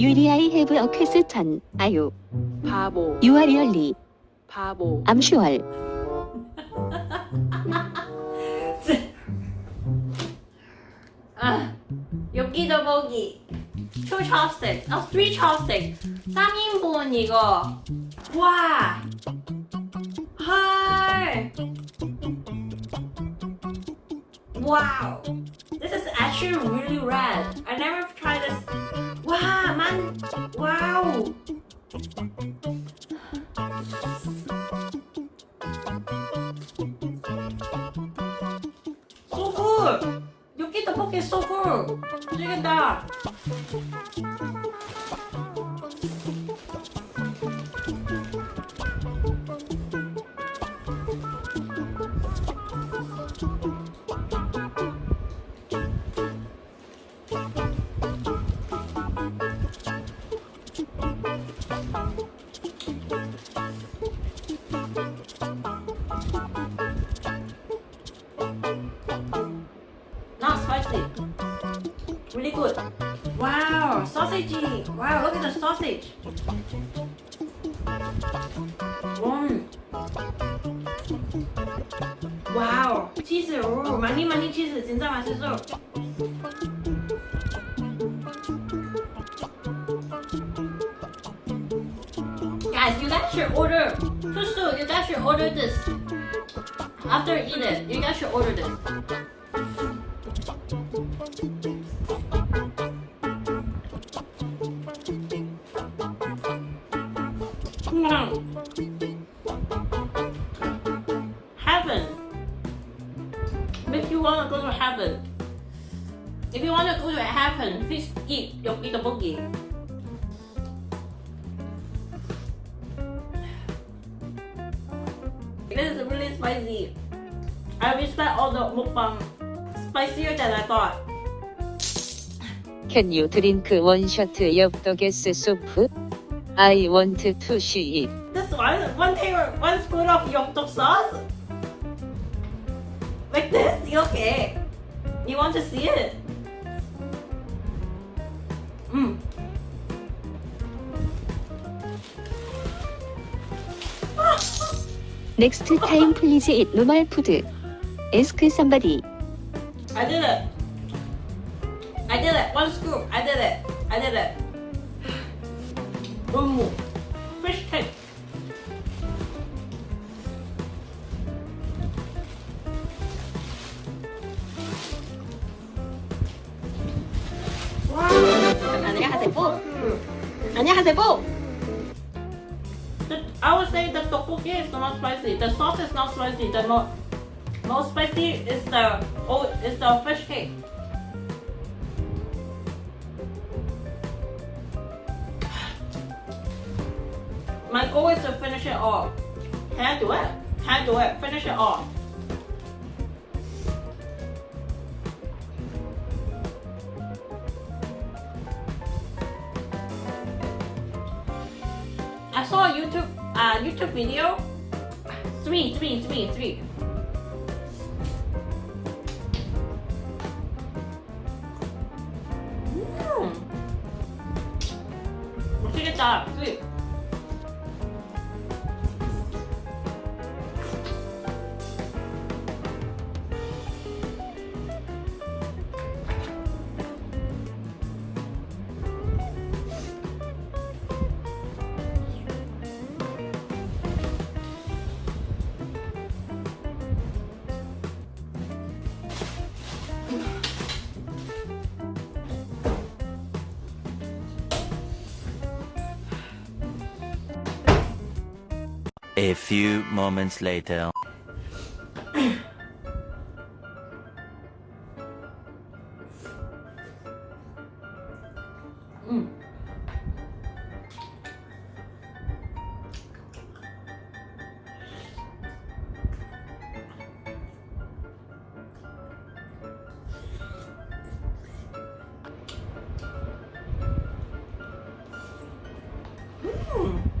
you really have a question? Are you? 바보 You are really? 바보 I'm sure. 아, 여기도 보기. two chopstick, 어, three chopstick. 3인분 이거. 와. 헐. Wow. This is actually really red. I never tried this. 와우. 소굴 여기 떡볶이 소굴 움직인다 good. Wow, sausage. Wow, look at the sausage. 음. 와우, 치즈. 오, 많이 많이 치즈. 진짜 맛있어. Guys, you guys should order. Tusu, you guys should order this. After you eat it, you guys should order this. Hmm. Heaven. If you want to go to heaven, if you want to go to heaven, please eat your eat the boogie. This is really spicy. I respect all the mukbang. Spicier than I thought. Can you drink one shot of the gas soup? I want to see it. This one, one table, one spoon of yoktok sauce. Like this, okay. You want to see it? Mmm. Next time please eat normal food. Ask somebody. I did it. I did it. One scoop. I did it. I did it. One more. Fish cake. Wow. 안녕하세요 안녕하세요 The- I would say the tteokbokki is not spicy. The sauce is not spicy. The mo- most spicy is the oh is the fish cake. My goal is to finish it all. Can I do it? Can I do it? Finish it all. I saw a YouTube uh, YouTube video. Three, three, three, three. Mm. 我这个打对。A few moments later. 음. 음.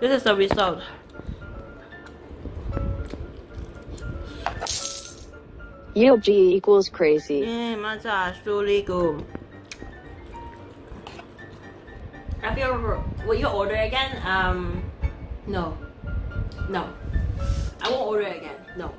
This is the result. Yeopgi equals crazy. Yeah, massage, truly good. I feel. Will you order again? Um, no, no. I won't order again. No.